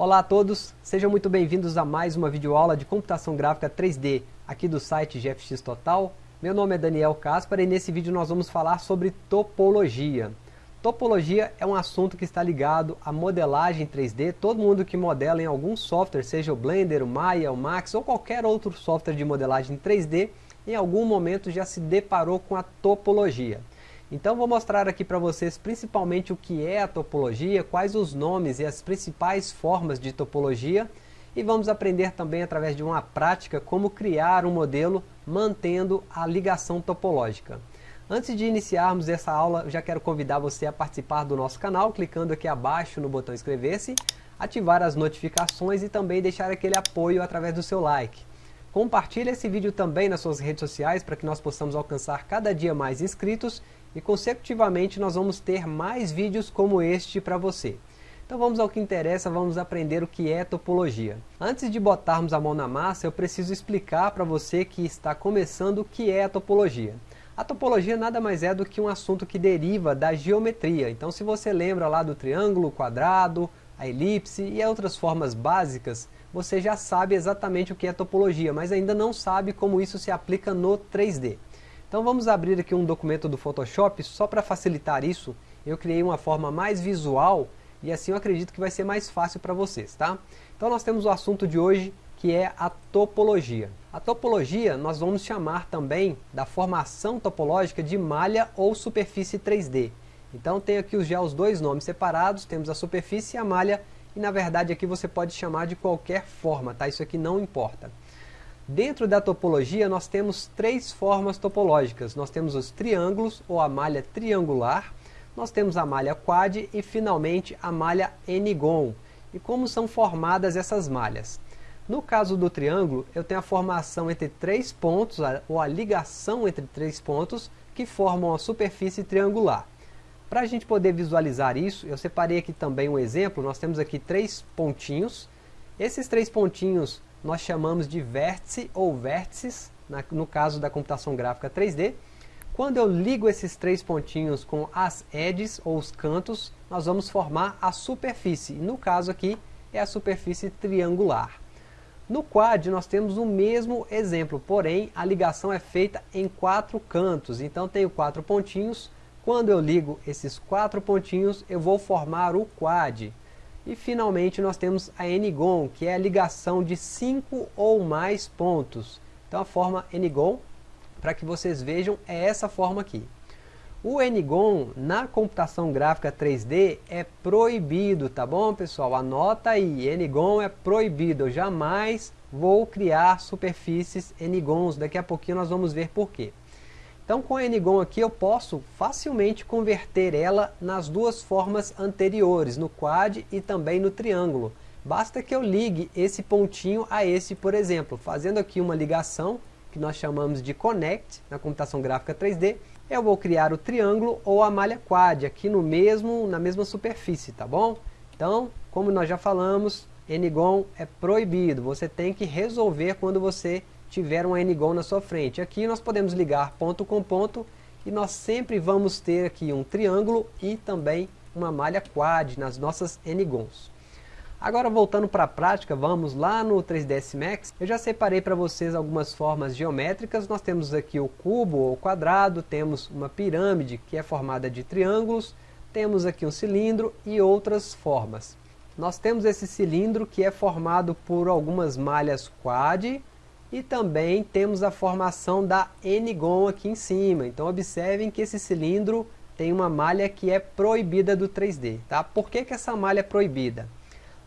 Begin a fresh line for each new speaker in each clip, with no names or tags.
Olá a todos, sejam muito bem-vindos a mais uma videoaula de computação gráfica 3D aqui do site GFX Total. Meu nome é Daniel Caspar e nesse vídeo nós vamos falar sobre topologia. Topologia é um assunto que está ligado à modelagem 3D. Todo mundo que modela em algum software, seja o Blender, o Maya, o Max ou qualquer outro software de modelagem 3D, em algum momento já se deparou com a topologia. Então vou mostrar aqui para vocês principalmente o que é a topologia, quais os nomes e as principais formas de topologia e vamos aprender também através de uma prática como criar um modelo mantendo a ligação topológica. Antes de iniciarmos essa aula, já quero convidar você a participar do nosso canal, clicando aqui abaixo no botão inscrever-se, ativar as notificações e também deixar aquele apoio através do seu like. Compartilhe esse vídeo também nas suas redes sociais para que nós possamos alcançar cada dia mais inscritos e consecutivamente nós vamos ter mais vídeos como este para você. Então vamos ao que interessa, vamos aprender o que é topologia. Antes de botarmos a mão na massa, eu preciso explicar para você que está começando o que é a topologia. A topologia nada mais é do que um assunto que deriva da geometria. Então se você lembra lá do triângulo, quadrado, a elipse e outras formas básicas, você já sabe exatamente o que é topologia, mas ainda não sabe como isso se aplica no 3D. Então vamos abrir aqui um documento do Photoshop, só para facilitar isso, eu criei uma forma mais visual e assim eu acredito que vai ser mais fácil para vocês, tá? Então nós temos o assunto de hoje que é a topologia. A topologia nós vamos chamar também da formação topológica de malha ou superfície 3D. Então tem aqui já os dois nomes separados, temos a superfície e a malha, e na verdade aqui você pode chamar de qualquer forma, tá? Isso aqui não importa. Dentro da topologia nós temos três formas topológicas. Nós temos os triângulos ou a malha triangular, nós temos a malha quad e finalmente a malha n-gon. E como são formadas essas malhas? No caso do triângulo, eu tenho a formação entre três pontos, ou a ligação entre três pontos, que formam a superfície triangular. Para a gente poder visualizar isso, eu separei aqui também um exemplo, nós temos aqui três pontinhos. Esses três pontinhos nós chamamos de vértice ou vértices, no caso da computação gráfica 3D. Quando eu ligo esses três pontinhos com as edges, ou os cantos, nós vamos formar a superfície. No caso aqui, é a superfície triangular. No quad nós temos o mesmo exemplo, porém a ligação é feita em quatro cantos. Então tenho quatro pontinhos, quando eu ligo esses quatro pontinhos eu vou formar o quad. E finalmente nós temos a N-gon, que é a ligação de cinco ou mais pontos. Então a forma N-gon, para que vocês vejam, é essa forma aqui. O N-gon na computação gráfica 3D é proibido, tá bom pessoal? Anota aí, N-gon é proibido, eu jamais vou criar superfícies N-gons, daqui a pouquinho nós vamos ver por quê. Então com a N-gon aqui eu posso facilmente converter ela nas duas formas anteriores, no quad e também no triângulo. Basta que eu ligue esse pontinho a esse, por exemplo, fazendo aqui uma ligação, que nós chamamos de connect, na computação gráfica 3D, eu vou criar o triângulo ou a malha quad, aqui no mesmo, na mesma superfície, tá bom? Então, como nós já falamos, N-gon é proibido, você tem que resolver quando você tiver um n-gon na sua frente. Aqui nós podemos ligar ponto com ponto e nós sempre vamos ter aqui um triângulo e também uma malha quad nas nossas n-gons. Agora voltando para a prática, vamos lá no 3ds Max. Eu já separei para vocês algumas formas geométricas. Nós temos aqui o cubo ou quadrado, temos uma pirâmide que é formada de triângulos, temos aqui um cilindro e outras formas. Nós temos esse cilindro que é formado por algumas malhas quad, e também temos a formação da N-gon aqui em cima. Então observem que esse cilindro tem uma malha que é proibida do 3D. Tá? Por que, que essa malha é proibida?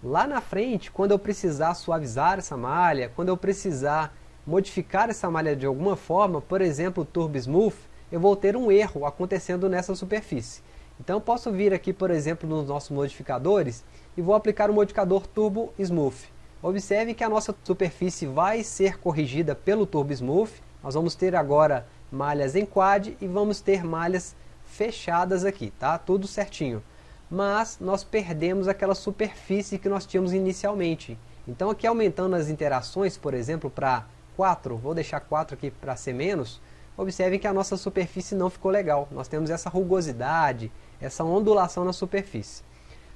Lá na frente, quando eu precisar suavizar essa malha, quando eu precisar modificar essa malha de alguma forma, por exemplo, Turbo Smooth, eu vou ter um erro acontecendo nessa superfície. Então posso vir aqui, por exemplo, nos nossos modificadores e vou aplicar o modificador Turbo Smooth. Observe que a nossa superfície vai ser corrigida pelo Turbo Smooth. Nós vamos ter agora malhas em quad e vamos ter malhas fechadas aqui, tá? Tudo certinho. Mas nós perdemos aquela superfície que nós tínhamos inicialmente. Então aqui aumentando as interações, por exemplo, para 4, vou deixar 4 aqui para ser menos, observe que a nossa superfície não ficou legal. Nós temos essa rugosidade, essa ondulação na superfície.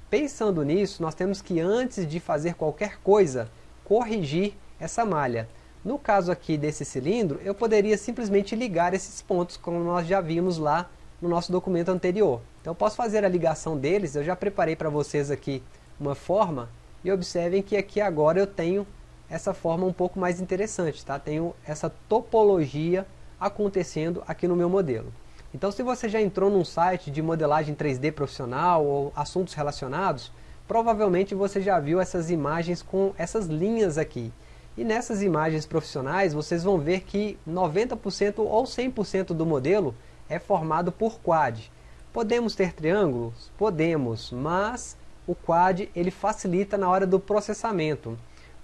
Pensando nisso, nós temos que antes de fazer qualquer coisa, corrigir essa malha. No caso aqui desse cilindro, eu poderia simplesmente ligar esses pontos, como nós já vimos lá no nosso documento anterior. Então eu posso fazer a ligação deles, eu já preparei para vocês aqui uma forma, e observem que aqui agora eu tenho essa forma um pouco mais interessante, tá? Tenho essa topologia acontecendo aqui no meu modelo. Então se você já entrou num site de modelagem 3D profissional ou assuntos relacionados, provavelmente você já viu essas imagens com essas linhas aqui. E nessas imagens profissionais vocês vão ver que 90% ou 100% do modelo é formado por quad. Podemos ter triângulos? Podemos, mas o quad ele facilita na hora do processamento.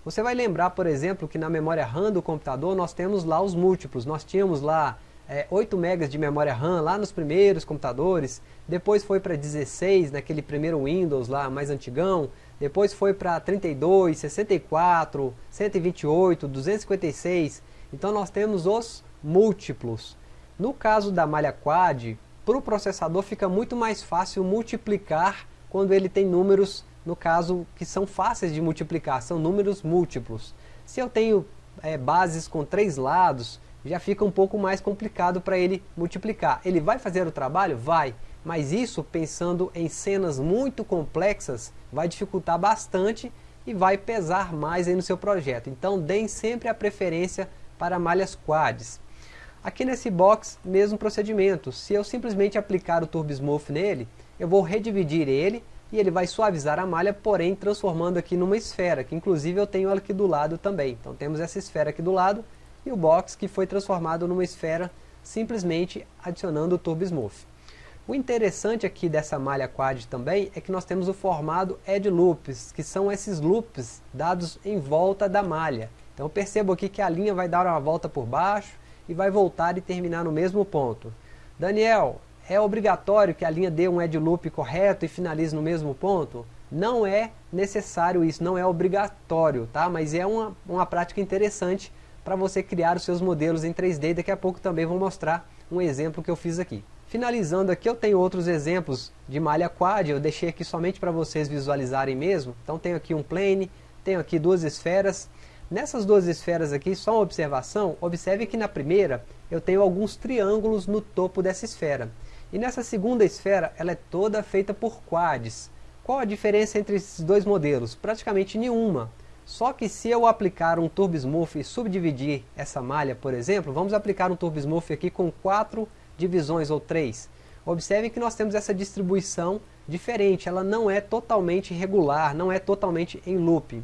Você vai lembrar, por exemplo, que na memória RAM do computador nós temos lá os múltiplos. Nós tínhamos lá é, 8 MB de memória RAM lá nos primeiros computadores, depois foi para 16 naquele primeiro Windows lá mais antigão, depois foi para 32, 64, 128, 256, então nós temos os múltiplos. No caso da malha quad, para o processador fica muito mais fácil multiplicar quando ele tem números, no caso, que são fáceis de multiplicar, são números múltiplos. Se eu tenho é, bases com três lados, já fica um pouco mais complicado para ele multiplicar. Ele vai fazer o trabalho? Vai. Mas isso, pensando em cenas muito complexas, vai dificultar bastante e vai pesar mais aí no seu projeto. Então, deem sempre a preferência para malhas quads. Aqui nesse box, mesmo procedimento. Se eu simplesmente aplicar o Turbo Smooth nele, eu vou redividir ele e ele vai suavizar a malha, porém transformando aqui numa esfera, que inclusive eu tenho ela aqui do lado também. Então temos essa esfera aqui do lado e o box que foi transformado numa esfera simplesmente adicionando o Turbo Smooth. O interessante aqui dessa malha quad também é que nós temos o formado edge loops, que são esses loops dados em volta da malha. Então percebo aqui que a linha vai dar uma volta por baixo e vai voltar e terminar no mesmo ponto. Daniel, é obrigatório que a linha dê um edge loop correto e finalize no mesmo ponto? Não é necessário isso, não é obrigatório, tá? mas é uma, uma prática interessante para você criar os seus modelos em 3D. Daqui a pouco também vou mostrar um exemplo que eu fiz aqui. Finalizando aqui, eu tenho outros exemplos de malha quad, eu deixei aqui somente para vocês visualizarem mesmo. Então tenho aqui um plane, tenho aqui duas esferas. Nessas duas esferas aqui, só uma observação, observe que na primeira eu tenho alguns triângulos no topo dessa esfera. E nessa segunda esfera, ela é toda feita por quads. Qual a diferença entre esses dois modelos? Praticamente nenhuma. Só que se eu aplicar um Turbo Smooth e subdividir essa malha, por exemplo, vamos aplicar um Turbo Smooth aqui com quatro divisões ou três. Observe que nós temos essa distribuição diferente, ela não é totalmente regular, não é totalmente em loop.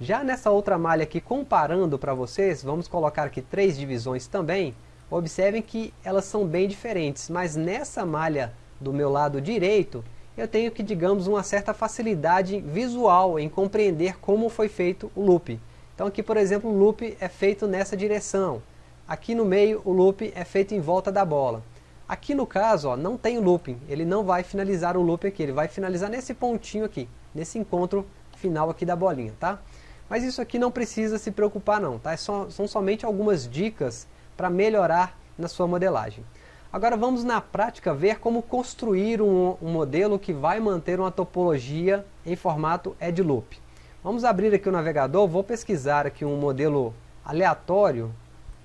Já nessa outra malha aqui, comparando para vocês, vamos colocar aqui três divisões também, observem que elas são bem diferentes, mas nessa malha do meu lado direito, eu tenho que, digamos, uma certa facilidade visual em compreender como foi feito o loop. Então aqui, por exemplo, o loop é feito nessa direção. Aqui no meio, o loop é feito em volta da bola. Aqui no caso, ó, não tem looping, ele não vai finalizar o loop aqui, ele vai finalizar nesse pontinho aqui, nesse encontro final aqui da bolinha, tá? Mas isso aqui não precisa se preocupar não, tá? É só, são somente algumas dicas para melhorar na sua modelagem. Agora vamos na prática ver como construir um, um, modelo que vai manter uma topologia em formato Edge Loop. Vamos abrir aqui o navegador, vou pesquisar aqui um modelo aleatório,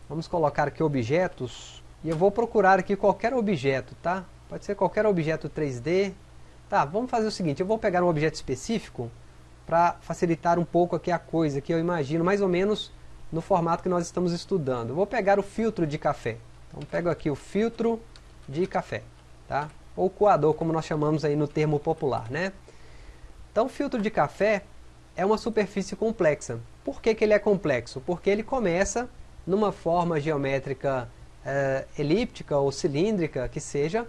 vamos colocar aqui objetos, e eu vou procurar aqui qualquer objeto, tá? Pode ser qualquer objeto 3D. Tá, vamos fazer o seguinte, eu vou pegar um objeto específico para facilitar um pouco aqui a coisa, que eu imagino mais ou menos no formato que nós estamos estudando. Eu vou pegar o filtro de café. Então pego aqui o filtro de café, tá? Ou coador, como nós chamamos aí no termo popular, né? Então filtro de café é uma superfície complexa. Por que, que ele é complexo? Porque ele começa numa forma geométrica é, elíptica ou cilíndrica, que seja,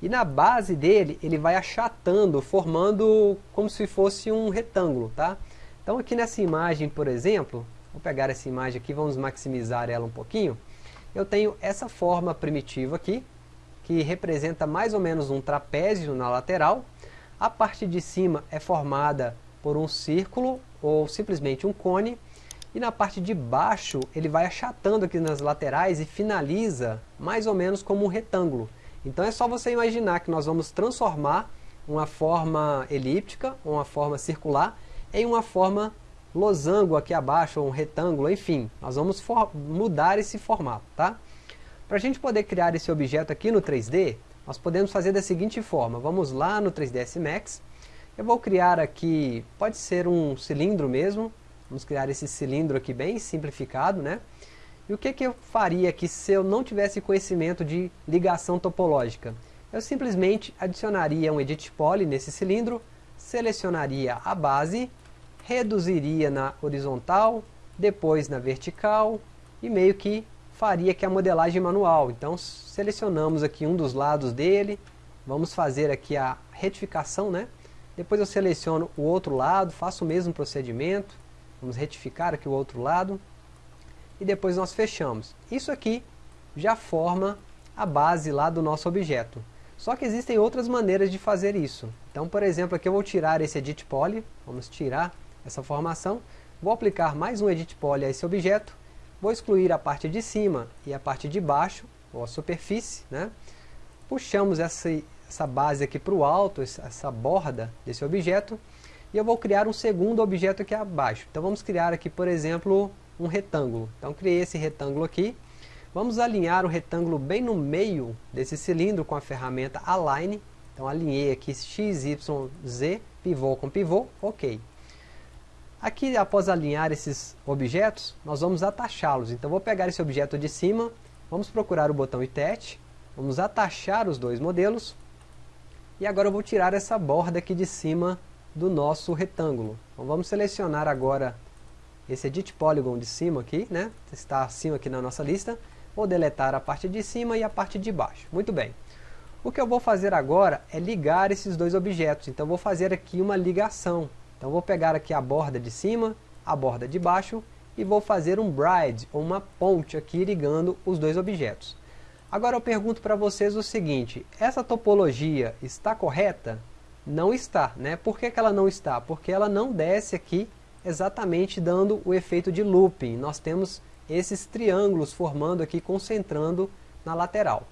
e na base dele ele vai achatando, formando como se fosse um retângulo, tá? Então aqui nessa imagem, por exemplo, vou pegar essa imagem aqui, vamos maximizar ela um pouquinho eu tenho essa forma primitiva aqui, que representa mais ou menos um trapézio na lateral. A parte de cima é formada por um círculo ou simplesmente um cone. E na parte de baixo ele vai achatando aqui nas laterais e finaliza mais ou menos como um retângulo. Então é só você imaginar que nós vamos transformar uma forma elíptica, uma forma circular, em uma forma losango aqui abaixo, ou um retângulo, enfim. Nós vamos mudar esse formato, tá? Para a gente poder criar esse objeto aqui no 3D, nós podemos fazer da seguinte forma. Vamos lá no 3ds Max. Eu vou criar aqui, pode ser um cilindro mesmo. Vamos criar esse cilindro aqui bem simplificado, né? E o que, que eu faria aqui se eu não tivesse conhecimento de ligação topológica? Eu simplesmente adicionaria um Edit Poly nesse cilindro, selecionaria a base, reduziria na horizontal, depois na vertical e meio que faria aqui a modelagem manual. Então selecionamos aqui um dos lados dele, vamos fazer aqui a retificação, né? Depois eu seleciono o outro lado, faço o mesmo procedimento, vamos retificar aqui o outro lado e depois nós fechamos. Isso aqui já forma a base lá do nosso objeto. Só que existem outras maneiras de fazer isso. Então, por exemplo, aqui eu vou tirar esse Edit Poly, vamos tirar essa formação, vou aplicar mais um Edit Poly a esse objeto, vou excluir a parte de cima e a parte de baixo, ou a superfície, né? puxamos essa, essa base aqui para o alto, essa borda desse objeto, e eu vou criar um segundo objeto aqui abaixo. Então vamos criar aqui, por exemplo, um retângulo. Então criei esse retângulo aqui. Vamos alinhar o retângulo bem no meio desse cilindro com a ferramenta Align. Então alinhei aqui X, Y, Z, pivô com pivô, ok. Aqui após alinhar esses objetos, nós vamos atachá-los. Então vou pegar esse objeto de cima, vamos procurar o botão Attach, vamos atachar os dois modelos. E agora eu vou tirar essa borda aqui de cima do nosso retângulo. Então vamos selecionar agora esse Edit Polygon de cima aqui, né? Está acima aqui na nossa lista. Vou deletar a parte de cima e a parte de baixo. Muito bem. O que eu vou fazer agora é ligar esses dois objetos. Então vou fazer aqui uma ligação. Então vou pegar aqui a borda de cima, a borda de baixo e vou fazer um bride, ou uma ponte aqui ligando os dois objetos. Agora eu pergunto para vocês o seguinte, essa topologia está correta? Não está, né? Por que, que ela não está? Porque ela não desce aqui exatamente dando o efeito de looping. Nós temos esses triângulos formando aqui, concentrando na lateral.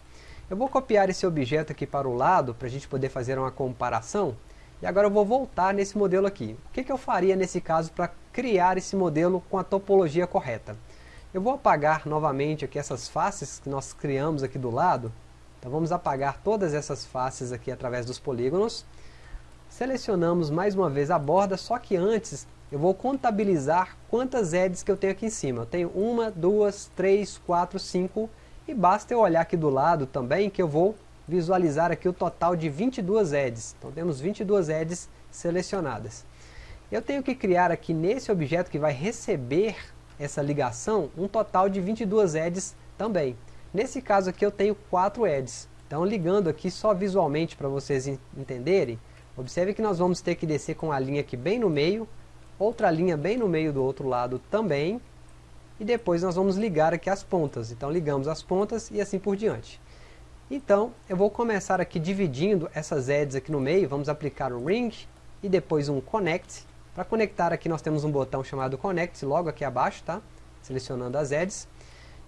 Eu vou copiar esse objeto aqui para o lado, para a gente poder fazer uma comparação. E agora eu vou voltar nesse modelo aqui. O que, que eu faria nesse caso para criar esse modelo com a topologia correta? Eu vou apagar novamente aqui essas faces que nós criamos aqui do lado. Então vamos apagar todas essas faces aqui através dos polígonos. Selecionamos mais uma vez a borda, só que antes eu vou contabilizar quantas edges que eu tenho aqui em cima. Eu tenho uma, duas, três, quatro, cinco e basta eu olhar aqui do lado também que eu vou visualizar aqui o total de 22 edges. Então temos 22 edges selecionadas. Eu tenho que criar aqui nesse objeto que vai receber essa ligação um total de 22 edges também. Nesse caso aqui eu tenho 4 edges. Então ligando aqui só visualmente para vocês entenderem, observe que nós vamos ter que descer com a linha aqui bem no meio, outra linha bem no meio do outro lado também, e depois nós vamos ligar aqui as pontas. Então ligamos as pontas e assim por diante. Então eu vou começar aqui dividindo essas edges aqui no meio, vamos aplicar um ring e depois um connect. Para conectar aqui nós temos um botão chamado connect logo aqui abaixo, tá? Selecionando as edges.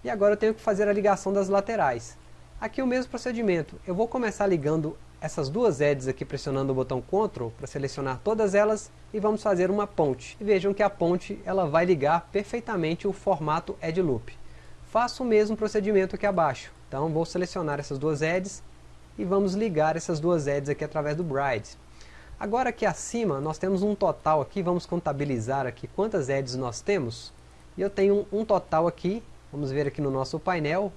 E agora eu tenho que fazer a ligação das laterais. Aqui o mesmo procedimento, eu vou começar ligando essas duas edges aqui pressionando o botão Ctrl para selecionar todas elas e vamos fazer uma ponte. E vejam que a ponte ela vai ligar perfeitamente o formato Edge Loop. Faço o mesmo procedimento aqui abaixo. Então vou selecionar essas duas edges e vamos ligar essas duas edges aqui através do Bride. Agora aqui acima nós temos um total aqui, vamos contabilizar aqui quantas edges nós temos. E eu tenho um total aqui, vamos ver aqui no nosso painel,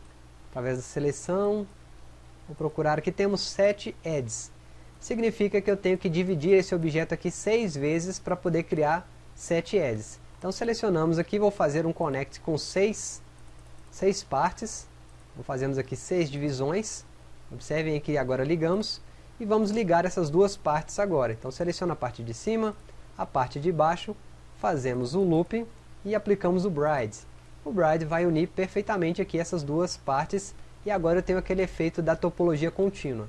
através da seleção, Vou procurar aqui, temos 7 edges. Significa que eu tenho que dividir esse objeto aqui 6 vezes para poder criar 7 edges. Então selecionamos aqui, vou fazer um connect com 6, 6 partes. Fazemos aqui 6 divisões. Observem aqui, agora ligamos. E vamos ligar essas duas partes agora. Então seleciono a parte de cima, a parte de baixo, fazemos o loop e aplicamos o bride. O bride vai unir perfeitamente aqui essas duas partes e agora eu tenho aquele efeito da topologia contínua.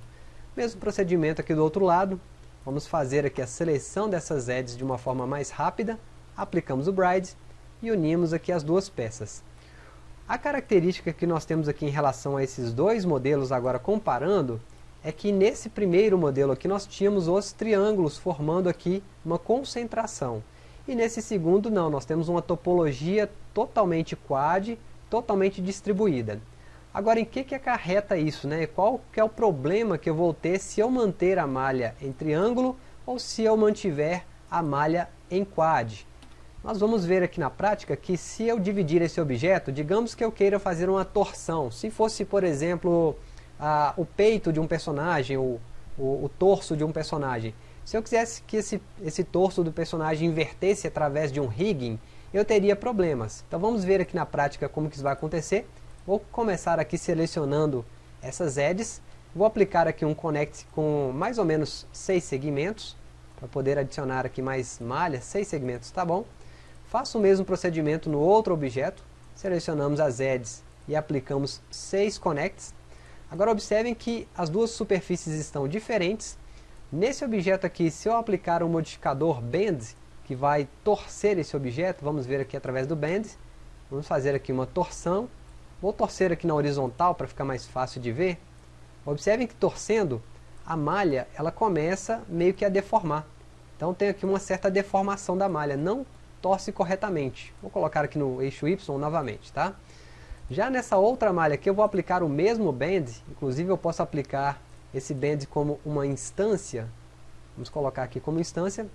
Mesmo procedimento aqui do outro lado, vamos fazer aqui a seleção dessas edges de uma forma mais rápida, aplicamos o Bride e unimos aqui as duas peças. A característica que nós temos aqui em relação a esses dois modelos agora comparando, é que nesse primeiro modelo aqui nós tínhamos os triângulos formando aqui uma concentração. E nesse segundo não, nós temos uma topologia totalmente quad, totalmente distribuída. Agora, em que, que acarreta isso? Né? Qual que é o problema que eu vou ter se eu manter a malha em triângulo ou se eu mantiver a malha em quad? Nós vamos ver aqui na prática que se eu dividir esse objeto, digamos que eu queira fazer uma torção. Se fosse, por exemplo, a, o peito de um personagem, o, o, o, torso de um personagem. Se eu quisesse que esse, esse torso do personagem invertesse através de um rigging, eu teria problemas. Então vamos ver aqui na prática como que isso vai acontecer. Vou começar aqui selecionando essas edges. Vou aplicar aqui um connect com mais ou menos seis segmentos, para poder adicionar aqui mais malhas, seis segmentos, tá bom? Faço o mesmo procedimento no outro objeto, selecionamos as edges e aplicamos seis connects. Agora observem que as duas superfícies estão diferentes. Nesse objeto aqui, se eu aplicar um modificador Bend, que vai torcer esse objeto, vamos ver aqui através do Bend, vamos fazer aqui uma torção, vou torcer aqui na horizontal para ficar mais fácil de ver. Observem que torcendo, a malha ela começa meio que a deformar. Então tem aqui uma certa deformação da malha, não torce corretamente. Vou colocar aqui no eixo Y novamente, tá? Já nessa outra malha aqui eu vou aplicar o mesmo band, inclusive eu posso aplicar esse band como uma instância, vamos colocar aqui como instância,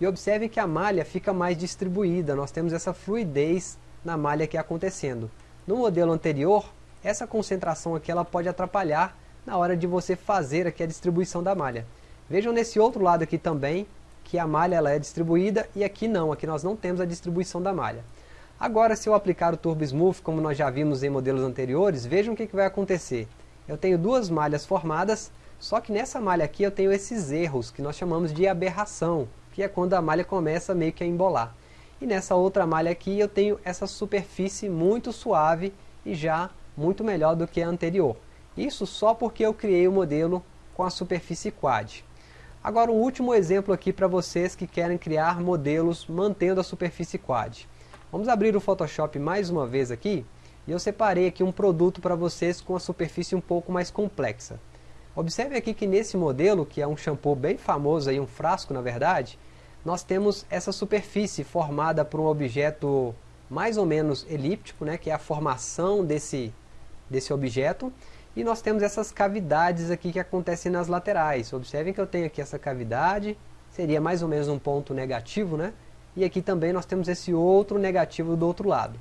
e observe que a malha fica mais distribuída, nós temos essa fluidez na malha aqui acontecendo. No modelo anterior, essa concentração aqui ela pode atrapalhar na hora de você fazer aqui a distribuição da malha. Vejam nesse outro lado aqui também, que a malha ela é distribuída e aqui não, aqui nós não temos a distribuição da malha. Agora, se eu aplicar o Turbo Smooth, como nós já vimos em modelos anteriores, vejam o que, que vai acontecer. Eu tenho duas malhas formadas, só que nessa malha aqui eu tenho esses erros, que nós chamamos de aberração, que é quando a malha começa meio que a embolar. E nessa outra malha aqui eu tenho essa superfície muito suave e já muito melhor do que a anterior. Isso só porque eu criei o modelo com a superfície quad. Agora um último exemplo aqui para vocês que querem criar modelos mantendo a superfície quad. Vamos abrir o Photoshop mais uma vez aqui, e eu separei aqui um produto para vocês com a superfície um pouco mais complexa. Observe aqui que nesse modelo, que é um shampoo bem famoso, aí, um frasco na verdade, nós temos essa superfície formada por um objeto mais ou menos elíptico, né, que é a formação desse, desse objeto, e nós temos essas cavidades aqui que acontecem nas laterais. Observem que eu tenho aqui essa cavidade, seria mais ou menos um ponto negativo, né? e aqui também nós temos esse outro negativo do outro lado.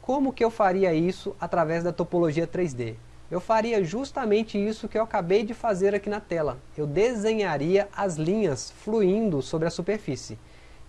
Como que eu faria isso através da topologia 3D? Eu faria justamente isso que eu acabei de fazer aqui na tela. Eu desenharia as linhas fluindo sobre a superfície.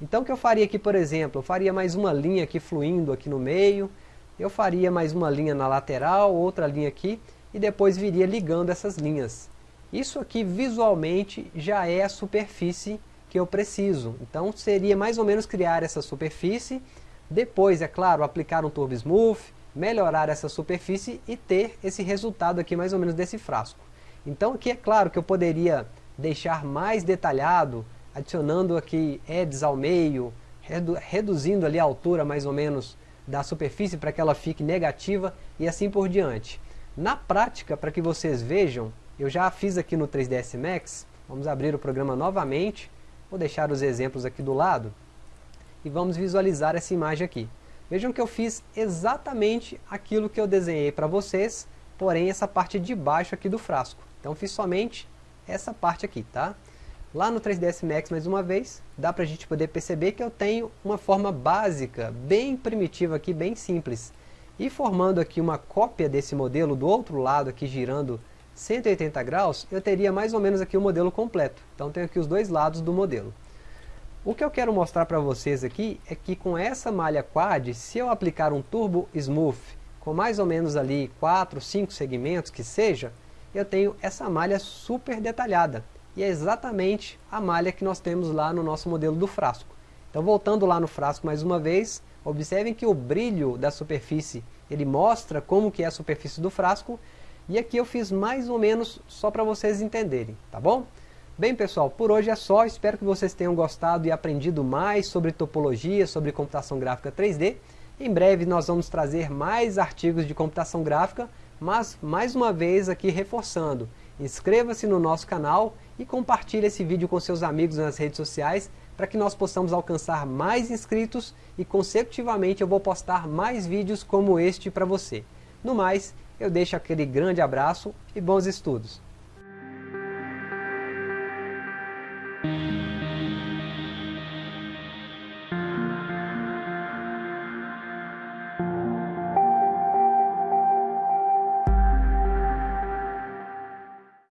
Então o que eu faria aqui, por exemplo, eu faria mais uma linha aqui fluindo aqui no meio, eu faria mais uma linha na lateral, outra linha aqui, e depois viria ligando essas linhas. Isso aqui visualmente já é a superfície que eu preciso. Então seria mais ou menos criar essa superfície, depois, é claro, aplicar um Turbo Smooth, melhorar essa superfície e ter esse resultado aqui mais ou menos desse frasco. Então aqui é claro que eu poderia deixar mais detalhado, adicionando aqui edges ao meio, redu reduzindo ali a altura mais ou menos da superfície para que ela fique negativa e assim por diante. Na prática, para que vocês vejam, eu já fiz aqui no 3ds Max, vamos abrir o programa novamente, Vou deixar os exemplos aqui do lado e vamos visualizar essa imagem aqui. Vejam que eu fiz exatamente aquilo que eu desenhei para vocês, porém essa parte de baixo aqui do frasco. Então fiz somente essa parte aqui, tá? Lá no 3ds Max, mais uma vez, dá para a gente poder perceber que eu tenho uma forma básica, bem primitiva aqui, bem simples. E formando aqui uma cópia desse modelo do outro lado aqui, girando 180 graus, eu teria mais ou menos aqui o modelo completo. Então tenho aqui os dois lados do modelo. O que eu quero mostrar para vocês aqui é que com essa malha quad, se eu aplicar um Turbo Smooth com mais ou menos ali 4, 5 segmentos que seja, eu tenho essa malha super detalhada. E é exatamente a malha que nós temos lá no nosso modelo do frasco. Então voltando lá no frasco mais uma vez, observem que o brilho da superfície, ele mostra como que é a superfície do frasco, e aqui eu fiz mais ou menos só para vocês entenderem, tá bom? Bem pessoal, por hoje é só, espero que vocês tenham gostado e aprendido mais sobre topologia, sobre computação gráfica 3D. Em breve nós vamos trazer mais artigos de computação gráfica, mas mais uma vez aqui reforçando, Inscreva-se no nosso canal e compartilhe esse vídeo com seus amigos nas redes sociais para que nós possamos alcançar mais inscritos e consecutivamente eu vou postar mais vídeos como este para você. No mais, eu deixo aquele grande abraço e bons estudos.